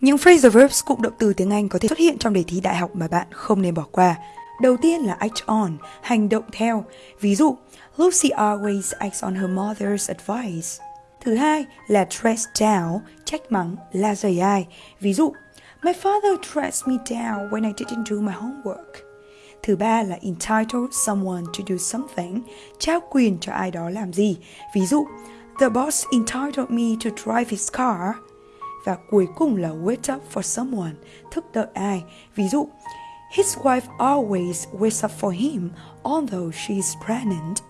Những phrasal verbs cụm động từ tiếng Anh có thể xuất hiện trong đề thi đại học mà bạn không nên bỏ qua. Đầu tiên là act on, hành động theo. Ví dụ, Lucy always acts on her mother's advice. Thứ hai là dress down, trách mắng, la dày ai. Ví dụ, My father dressed me down when I didn't do my homework. Thứ ba là entitle someone to do something, trao quyền cho ai đó làm gì. Ví dụ, The boss entitled me to drive his car. Và cuối cùng là wait up for someone, thức đợi ai. Ví dụ, His wife always waits up for him, although she is pregnant.